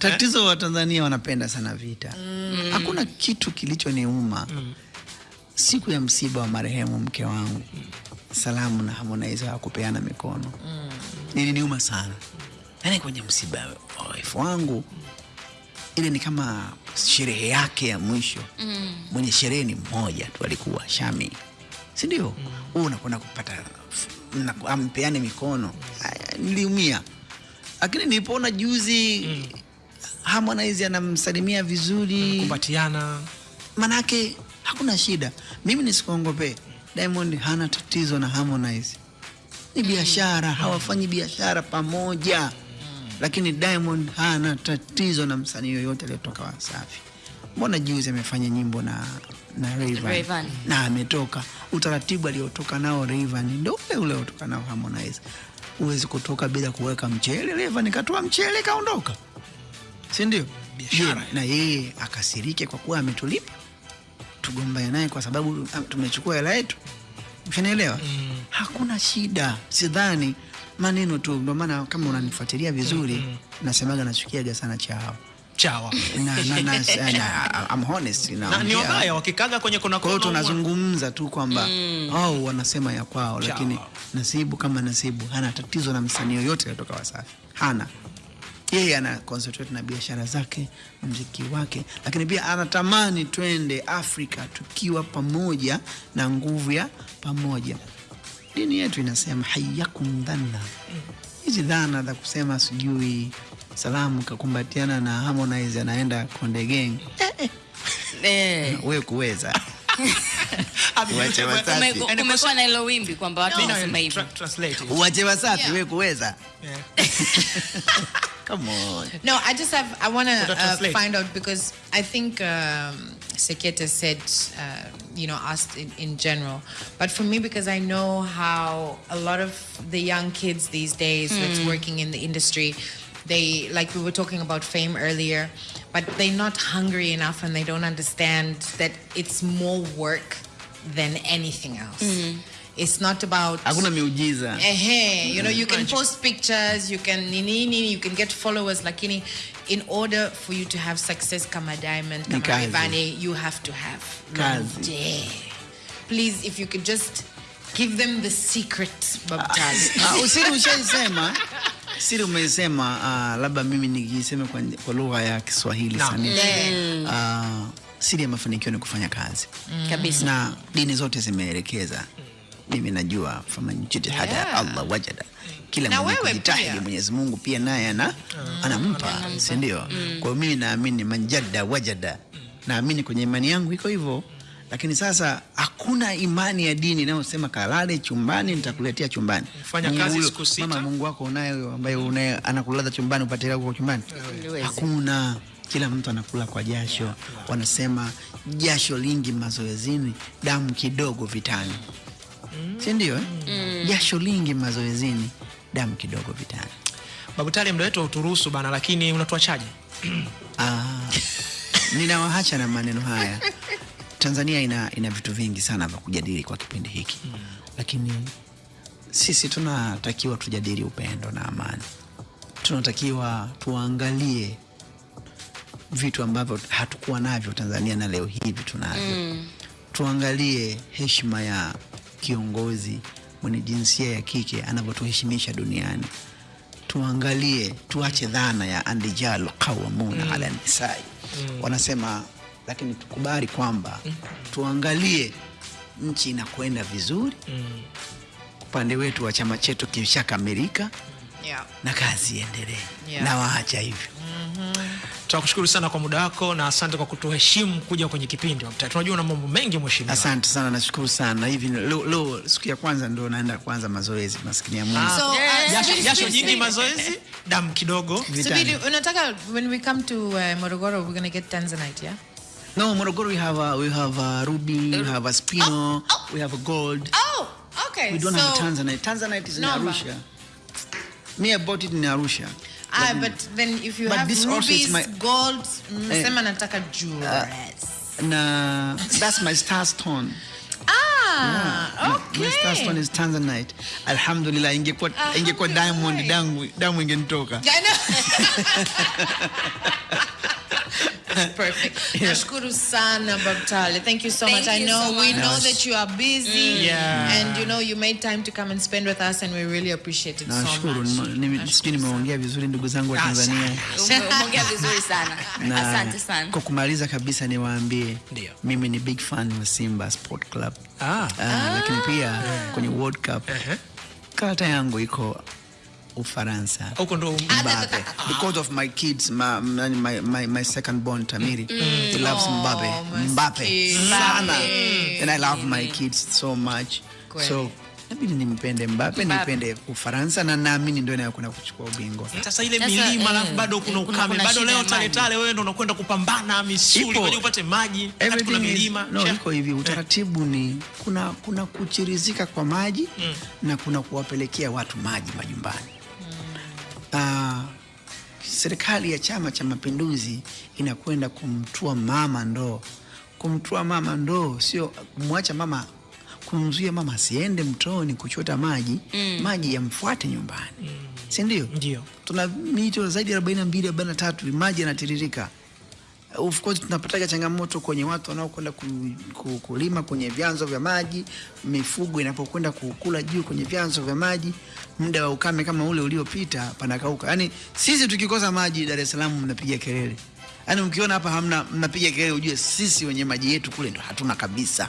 tatizo wa Tanzania wanapenda sana vita. mm. Hakuna kitu kilichoniuma siku ya msiba wa marehemu mke wangu, mm. Salamu na Harmonize kupeana mikono. mm. Niliniuma sana, yaani kwenye msiba wa wife wangu ile ni kama sherehe yake ya mwisho. mm. Mwenye sherehe ni mmoja tu, alikuwa Shami, si ndio? Wewe unakwenda kupata ampeane mikono. Niliumia, lakini nilipoona juzi Harmonize anamsalimia vizuri, kumbatiana manake hakuna shida. Mimi nisikuongopee, Diamond hana tatizo na Harmonize, ni biashara, hawafanyi biashara pamoja. Lakini Diamond hana tatizo na msanii yoyote aliyetoka Wasafi. Mbona juzi amefanya nyimbo na na Rayvanny Rayvanny. na ametoka, utaratibu aliotoka nao Rayvanny ndio ule ule utoka nao Harmonize. Huwezi kutoka bila kuweka mchele. Rayvanny katoa mchele kaondoka, si ndio? Biashara. Na yeye akasirike kwa kuwa ametulipa. Tugombane naye kwa sababu ah, tumechukua hela yetu, ushanielewa? Hakuna shida, sidhani maneno tu. Ndio maana kama unanifuatilia vizuri, mm -hmm. nasemaga nachukiaga sana chao chawa. Na, na, na, na, I'm honest, na, ni wabaya wakikaga kwenye kuna Kwa hiyo tunazungumza tu kwamba au wanasema ya kwao, lakini Nasibu kama Nasibu hana tatizo na msanii yoyote aliyetoka Wasafi, hana yeye ana concentrate na biashara zake, mziki wake, lakini pia anatamani twende Afrika tukiwa pamoja na nguvu ya pamoja. Dini yetu inasema hayakum dhanna, hizi dhana za kusema sijui Salamu kakumbatiana na Harmonize anaenda Konde Gang, eh, eh, Eh, wewe kuweza. Yaani kumekuwa na hilo wimbi kwamba watu wanasema hivyo. uwache Wasafi, we kuweza. Yeah. come on. No, I just have. I want to uh, find out because I think um, Seketa said, uh, you know, asked in, in general. But for me, because I know how a lot of the young kids these days that's working in the industry, they like we were talking about fame earlier, but they're not hungry enough and they don't understand that it's more work than anything else. It's not about Hakuna miujiza. Ehe, you know, you can post pictures, you can nini nini, you can get followers, lakini in order for you to have success kama Diamond, kama Ivani Rayvanny, you have to have Kazi. Yeah. Please, if you could just give them the secret, Babtaz. Ah, usiri ushaisema siri umesema uh, labda mimi nikisema kwa, kwa lugha ya Kiswahili no. sanifu Yeah. uh, siri ya mafanikio ni kufanya kazi Kabisa. na dini zote zimeelekeza mimi najua faman jitihada Yeah. Allah wajada. Kila Na mwenye kujitahidi pia. Mwenyezi Mungu pia naye ana anampa si ndio? Kwa hiyo mimi naamini manjada wajada. Naamini kwenye imani yangu iko hivyo. Lakini sasa hakuna imani ya dini inayosema kalale chumbani nitakuletea chumbani. Fanya kazi siku sita. mama Mungu wako unaye ambaye unaye anakulaza chumbani upate hela kwa chumbani hakuna. Kila mtu anakula kwa jasho. Wanasema jasho lingi mazoezini damu kidogo vitani si ndio eh? jasho lingi mazoezini damu kidogo vitani Babu Tale, muda wetu uturuhusu bana, lakini unatuachaje? Ah, ninawahacha na maneno haya. Tanzania ina, ina vitu vingi sana vya kujadili kwa kipindi hiki lakini sisi tunatakiwa tujadili upendo na amani. Tunatakiwa tuangalie vitu ambavyo hatukuwa navyo Tanzania na leo hivi tunavyo. mm. Tuangalie heshima ya kiongozi mwenye jinsia ya kike anavyotuheshimisha duniani tuangalie tuache dhana ya andijalu qawamuna ala nisai mm. wanasema lakini tukubali kwamba tuangalie nchi inakwenda vizuri mm. upande wetu wa chama chetu kishakamilika yeah. na kazi iendelee Yeah. na waacha hivyo Tunakushukuru sana kwa muda wako na asante kwa kutuheshimu kuja kwenye kipindi wa mtaa. Tunajua una mambo mengi mheshimiwa. asante sana nashukuru sana hivi leo, leo siku ya kwanza ndio naenda kuanza mazoezi maskini ya mungu So, uh, Jasho, jasho nyingi mazoezi, damu kidogo. Subiri, unataka when we come to uh, Morogoro, we're gonna get Tanzanite, yeah? no morogoro we have a, we have a ruby we have a spino oh, oh. we have a gold Oh, okay. We don't so, have Tanzanite. Tanzanite is in. Arusha. Me, I bought it in Arusha. Ah, but then if you have this rubies, my- gold, msema nataka jewelries. Na that's my star stone. ah, Ah, okay. My Starstone is Tanzanite. Alhamdulillah, ingekuwa ingekuwa diamond damu damu ingenitoka. I know. Perfect. Nashukuru sana Babtale. Thank you so Thank much. You I know so we much. know that you are busy. Mm. Yeah. And you know you made time to come and spend with us and we really appreciate it so Nashukuru, much. nime- sijui nimeongea vizuri ndugu zangu wa Tanzania. Ume- umeongea vizuri sana Na asante sana kwa kumaliza kabisa niwaambie mimi ni big fan wa Simba Sport Club. Ah. Ah, lakini pia kwenye World Cup Ehe. karata yangu iko Ufaransa. huko ndo Mbappe. Because of my kids, my, my, my, my second born Tamiri, he loves Mbappe. maskini. Mbappe. Sana. Mm. And I love my kids so much. Kweli. So, nabidi nimpende Mbappe, nipende Ufaransa na naamini ndio inayokwenda kuchukua ubingwa. sasa ile milima eh, alafu bado kuna kuna- ukame bado leo tale tale wewe ndo unakwenda kupambana misuli kwaje upate maji hata kuna milima no, iko hivi utaratibu ni kuna kuna kuchirizika kwa maji na kuna kuwapelekea watu maji majumbani Ah, serikali ya chama cha mapinduzi inakwenda kumtua mama ndoo kumtua mama ndoo sio kumwacha mama kumzuia mama asiende mtoni kuchota maji mm. maji yamfuate nyumbani mm. si ndio Ndio. tuna mito zaidi ya 42 43 maji yanatiririka of course tunapataga changamoto kwenye watu wanaokwenda ku, ku, kulima kwenye vyanzo vya maji, mifugo inapokwenda kukula juu kwenye vyanzo vya maji, muda wa ukame kama ule uliopita panakauka. Yani sisi tukikosa maji Dar es Salaam mnapiga kelele, yani mkiona hapa hamna, mnapiga kelele, ujue sisi wenye maji yetu kule ndo hatuna kabisa.